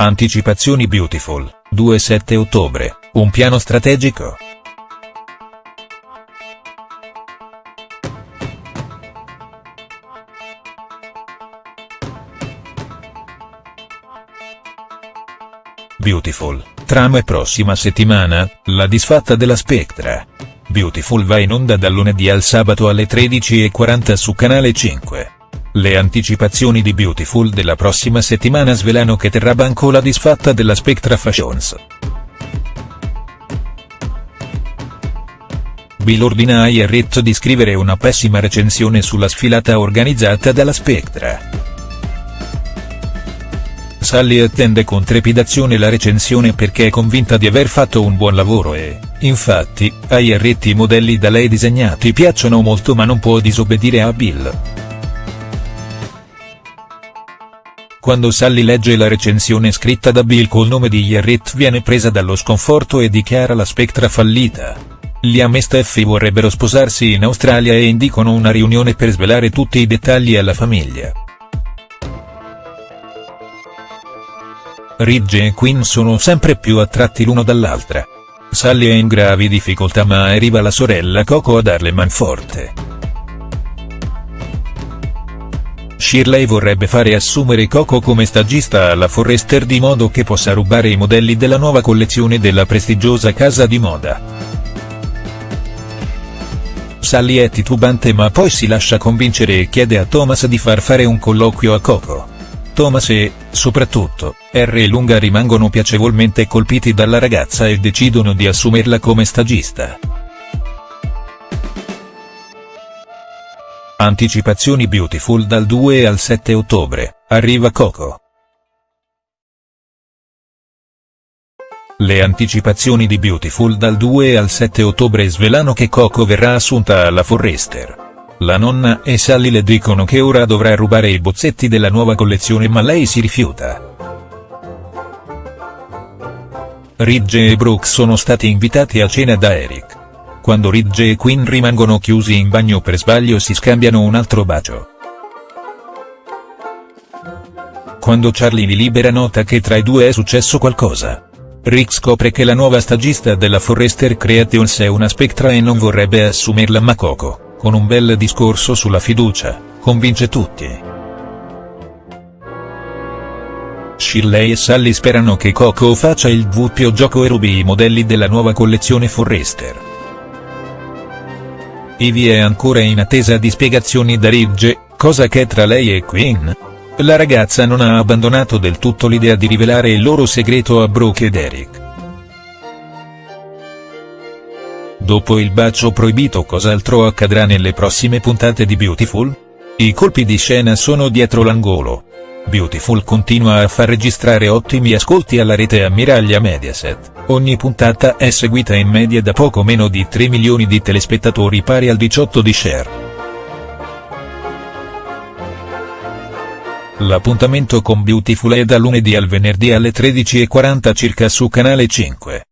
Anticipazioni Beautiful, 2-7 ottobre, un piano strategico?. Beautiful, trama e prossima settimana, la disfatta della Spectra. Beautiful va in onda dal lunedì al sabato alle 13.40 su Canale 5. Le anticipazioni di Beautiful della prossima settimana svelano che terrà banco la disfatta della Spectra Fashions. Bill ordina a Jarrett di scrivere una pessima recensione sulla sfilata organizzata dalla Spectra. Sally attende con trepidazione la recensione perché è convinta di aver fatto un buon lavoro e, infatti, a Jarrett i modelli da lei disegnati piacciono molto ma non può disobbedire a Bill. Quando Sally legge la recensione scritta da Bill col nome di Jarrett viene presa dallo sconforto e dichiara la Spectra fallita. Liam e Steffi vorrebbero sposarsi in Australia e indicano una riunione per svelare tutti i dettagli alla famiglia. Ridge e Quinn sono sempre più attratti l'uno dall'altra. Sally è in gravi difficoltà ma arriva la sorella Coco a darle manforte. Shirley vorrebbe fare assumere Coco come stagista alla Forrester di modo che possa rubare i modelli della nuova collezione della prestigiosa casa di moda. Sally è titubante ma poi si lascia convincere e chiede a Thomas di far fare un colloquio a Coco. Thomas e, soprattutto, R e Lunga rimangono piacevolmente colpiti dalla ragazza e decidono di assumerla come stagista. Anticipazioni Beautiful dal 2 al 7 ottobre, arriva Coco. Le anticipazioni di Beautiful dal 2 al 7 ottobre svelano che Coco verrà assunta alla Forrester. La nonna e Sally le dicono che ora dovrà rubare i bozzetti della nuova collezione ma lei si rifiuta. Ridge e Brooke sono stati invitati a cena da Eric. Quando Ridge e Quinn rimangono chiusi in bagno per sbaglio si scambiano un altro bacio. Quando Charlie li libera nota che tra i due è successo qualcosa. Rick scopre che la nuova stagista della Forrester Creations è una Spectra e non vorrebbe assumerla ma Coco, con un bel discorso sulla fiducia, convince tutti. Shirley e Sally sperano che Coco faccia il doppio gioco e rubi i modelli della nuova collezione Forrester. Ivy è ancora in attesa di spiegazioni da Ridge, cosa che tra lei e Quinn. La ragazza non ha abbandonato del tutto l'idea di rivelare il loro segreto a Brooke ed Eric. Dopo il bacio proibito cos'altro accadrà nelle prossime puntate di Beautiful? I colpi di scena sono dietro l'angolo. Beautiful continua a far registrare ottimi ascolti alla rete ammiraglia Mediaset, ogni puntata è seguita in media da poco meno di 3 milioni di telespettatori pari al 18 di share. L'appuntamento con Beautiful è da lunedì al venerdì alle 13.40 circa su Canale 5.